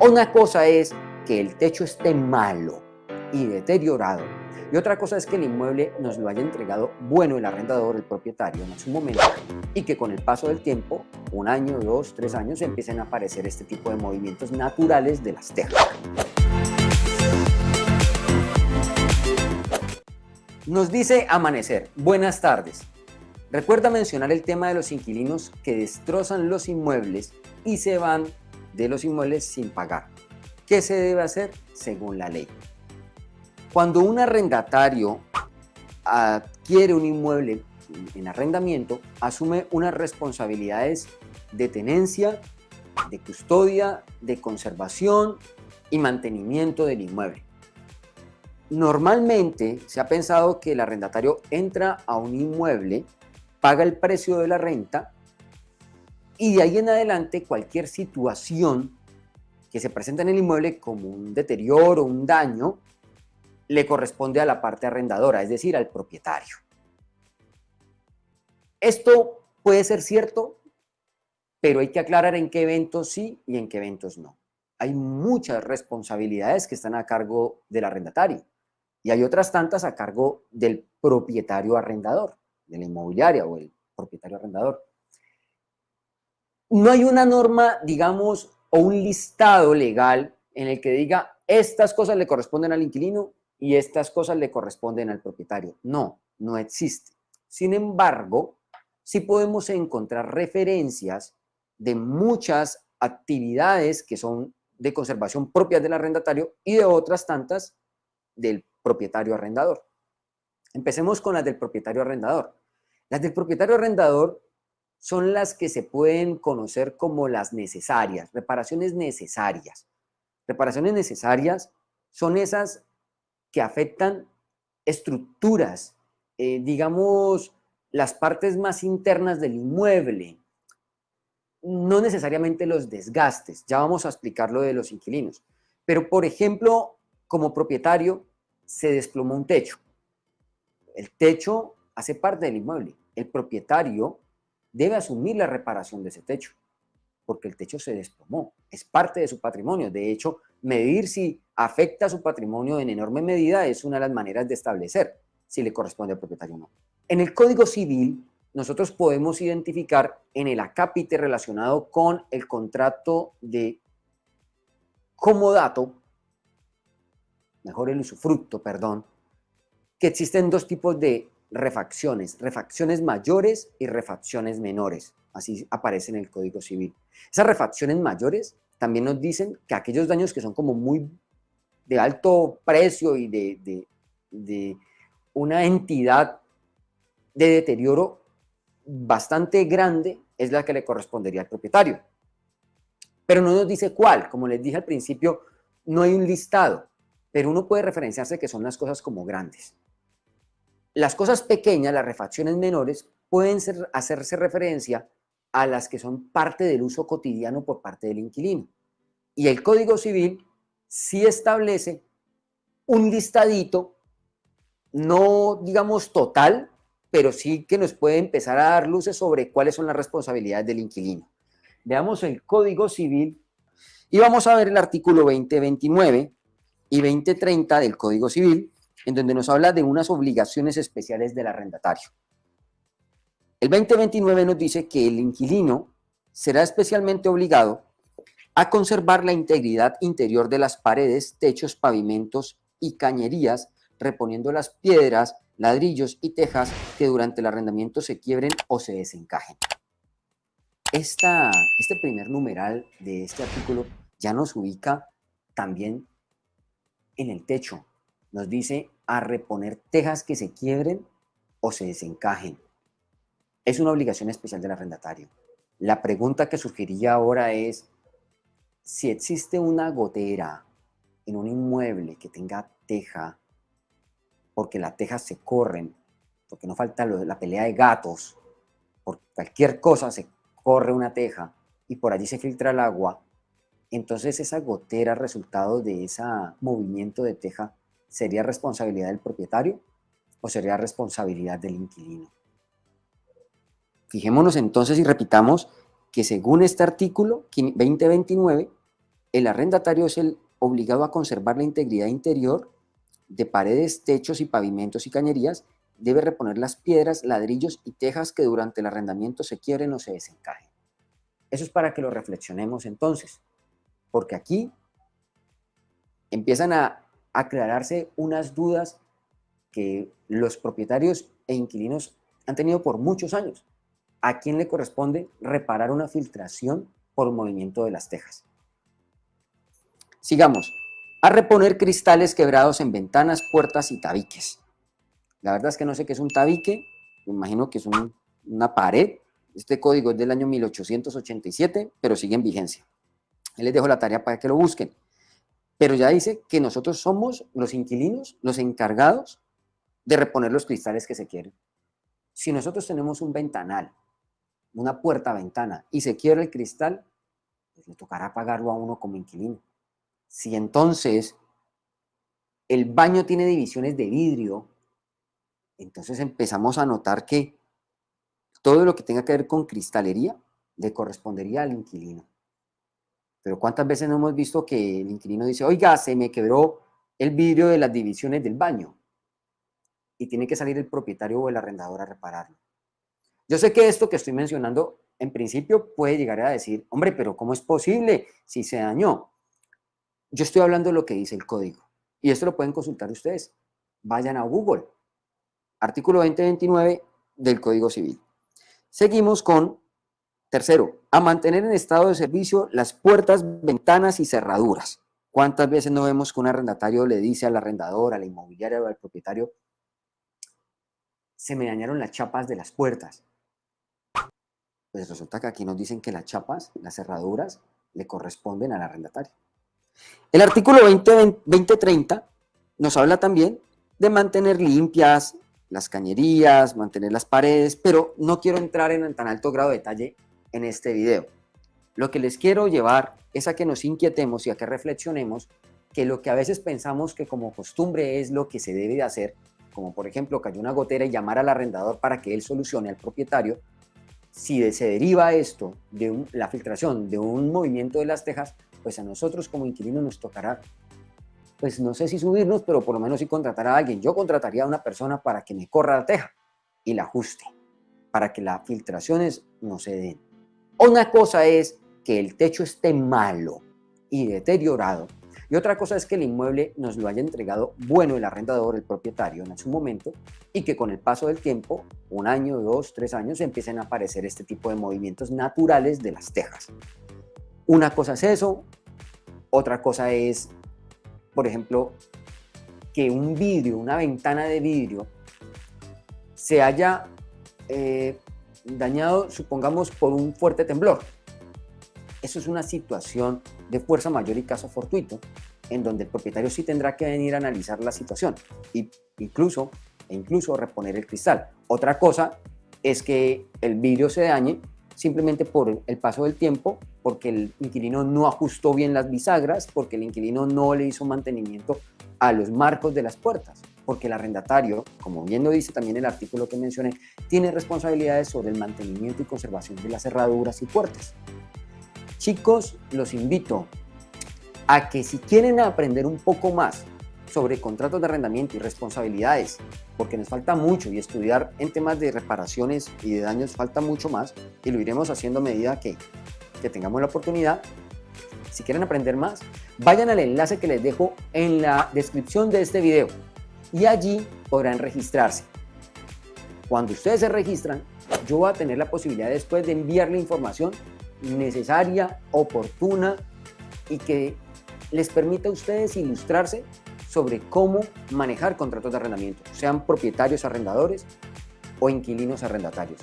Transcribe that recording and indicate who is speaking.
Speaker 1: Una cosa es que el techo esté malo y deteriorado y otra cosa es que el inmueble nos lo haya entregado bueno el arrendador, el propietario en su momento y que con el paso del tiempo, un año, dos, tres años, empiecen a aparecer este tipo de movimientos naturales de las tejas. Nos dice Amanecer, buenas tardes. Recuerda mencionar el tema de los inquilinos que destrozan los inmuebles y se van de los inmuebles sin pagar. ¿Qué se debe hacer según la ley? Cuando un arrendatario adquiere un inmueble en arrendamiento, asume unas responsabilidades de tenencia, de custodia, de conservación y mantenimiento del inmueble. Normalmente se ha pensado que el arrendatario entra a un inmueble, paga el precio de la renta y de ahí en adelante cualquier situación que se presenta en el inmueble como un deterioro, un daño, le corresponde a la parte arrendadora, es decir, al propietario. Esto puede ser cierto, pero hay que aclarar en qué eventos sí y en qué eventos no. Hay muchas responsabilidades que están a cargo del arrendatario y hay otras tantas a cargo del propietario arrendador, de la inmobiliaria o el propietario arrendador. No hay una norma, digamos, o un listado legal en el que diga estas cosas le corresponden al inquilino y estas cosas le corresponden al propietario. No, no existe. Sin embargo, sí podemos encontrar referencias de muchas actividades que son de conservación propias del arrendatario y de otras tantas del propietario arrendador. Empecemos con las del propietario arrendador. Las del propietario arrendador son las que se pueden conocer como las necesarias, reparaciones necesarias. Reparaciones necesarias son esas que afectan estructuras, eh, digamos, las partes más internas del inmueble, no necesariamente los desgastes, ya vamos a explicar lo de los inquilinos, pero por ejemplo, como propietario, se desplomó un techo. El techo hace parte del inmueble. El propietario debe asumir la reparación de ese techo, porque el techo se desplomó, es parte de su patrimonio. De hecho, medir si afecta a su patrimonio en enorme medida es una de las maneras de establecer si le corresponde al propietario o no. En el Código Civil, nosotros podemos identificar en el acápite relacionado con el contrato de comodato, mejor el usufructo, perdón, que existen dos tipos de refacciones, refacciones mayores y refacciones menores. Así aparece en el Código Civil. Esas refacciones mayores también nos dicen que aquellos daños que son como muy de alto precio y de, de, una entidad de deterioro bastante grande es la que le correspondería al propietario. Pero no nos dice cuál, como les dije al principio, no hay un listado, pero uno puede referenciarse que son las cosas como grandes. Las cosas pequeñas, las refacciones menores, pueden hacerse referencia a las que son parte del uso cotidiano por parte del inquilino. Y el Código Civil sí establece un listadito, no digamos total, pero sí que nos puede empezar a dar luces sobre cuáles son las responsabilidades del inquilino. Veamos el Código Civil y vamos a ver el artículo 2029 y 2030 del Código Civil, en donde nos habla de unas obligaciones especiales del arrendatario. El 2029 nos dice que el inquilino será especialmente obligado a conservar la integridad interior de las paredes, techos, pavimentos y cañerías, reponiendo las piedras, ladrillos y tejas que durante el arrendamiento se quiebren o se desencajen. Este primer numeral de este artículo ya nos ubica también en el techo. Nos dice a reponer tejas que se quiebren o se desencajen es una obligación especial del arrendatario. La pregunta que surgiría ahora es, si existe una gotera en un inmueble que tenga teja, porque las tejas se corren, porque no falta la pelea de gatos, por cualquier cosa se corre una teja y por allí se filtra el agua, entonces esa gotera resultado de ese movimiento de teja sería responsabilidad del propietario o sería responsabilidad del inquilino. Fijémonos entonces y repitamos que según este artículo 2029, el arrendatario es el obligado a conservar la integridad interior de paredes, techos y pavimentos y cañerías, debe reponer las piedras, ladrillos y tejas que durante el arrendamiento se quieren o se desencajen. Eso es para que lo reflexionemos entonces, porque aquí empiezan a aclararse unas dudas que los propietarios e inquilinos han tenido por muchos años. ¿A quién le corresponde reparar una filtración por movimiento de las tejas? Sigamos. A reponer cristales quebrados en ventanas, puertas y tabiques. La verdad es que no sé qué es un tabique, me imagino que es una pared. Este código es del año 1887, pero sigue en vigencia. les dejo la tarea para que lo busquen. Pero ya dice que nosotros somos los inquilinos, los encargados de reponer los cristales que se quieren. Si nosotros tenemos un ventanal, una puerta-ventana, y se quiere el cristal, pues le tocará pagarlo a uno como inquilino. Si entonces el baño tiene divisiones de vidrio, entonces empezamos a notar que todo lo que tenga que ver con cristalería le correspondería al inquilino. Pero ¿cuántas veces no hemos visto que el inquilino dice, oiga, se me quebró el vidrio de las divisiones del baño? Y tiene que salir el propietario o el arrendador a repararlo. Yo sé que esto que estoy mencionando, en principio puede llegar a decir, hombre, pero ¿cómo es posible si se dañó? Yo estoy hablando de lo que dice el código. Y esto lo pueden consultar ustedes. Vayan a Google. Artículo 2029 del Código Civil. Seguimos con, tercero, a mantener en estado de servicio las puertas, ventanas y cerraduras. ¿Cuántas veces no vemos que un arrendatario le dice al arrendador, a la inmobiliaria o al propietario, se me dañaron las chapas de las puertas? Pues resulta que aquí nos dicen que las chapas, las cerraduras, le corresponden al arrendatario. El artículo 2030 nos habla también de mantener limpias las cañerías, mantener las paredes, pero no quiero entrar en tan alto grado de detalle en este video. Lo que les quiero llevar es a que nos inquietemos y a que reflexionemos que lo que a veces pensamos que como costumbre es lo que se debe de hacer, como por ejemplo cayó una gotera y llamar al arrendador para que él solucione al propietario, si se deriva esto de la filtración de un movimiento de las tejas, pues a nosotros como inquilinos nos tocará, pues no sé si subirnos, pero por lo menos si contratar a alguien. Yo contrataría a una persona para que me corra la teja y la ajuste, para que las filtraciones no se den. Una cosa es que el techo esté malo y deteriorado, y otra cosa es que el inmueble nos lo haya entregado bueno el arrendador, el propietario en su momento, y que con el paso del tiempo, un año, dos, tres años, empiecen a aparecer este tipo de movimientos naturales de las tejas. Una cosa es eso, otra cosa es, por ejemplo, que un vidrio, una ventana de vidrio, se haya eh, dañado, supongamos, por un fuerte temblor. Eso es una situación de fuerza mayor y caso fortuito, en donde el propietario sí tendrá que venir a analizar la situación e incluso, e incluso reponer el cristal. Otra cosa es que el vidrio se dañe simplemente por el paso del tiempo, porque el inquilino no ajustó bien las bisagras, porque el inquilino no le hizo mantenimiento a los marcos de las puertas, porque el arrendatario, como bien lo dice también el artículo que mencioné, tiene responsabilidades sobre el mantenimiento y conservación de las cerraduras y puertas. Chicos, los invito a que si quieren aprender un poco más sobre contratos de arrendamiento y responsabilidades, porque nos falta mucho y estudiar en temas de reparaciones y de daños falta mucho más y lo iremos haciendo a medida que, que tengamos la oportunidad. Si quieren aprender más, vayan al enlace que les dejo en la descripción de este video y allí podrán registrarse. Cuando ustedes se registran, yo voy a tener la posibilidad después de enviarle información necesaria, oportuna y que les permita a ustedes ilustrarse sobre cómo manejar contratos de arrendamiento, sean propietarios arrendadores o inquilinos arrendatarios.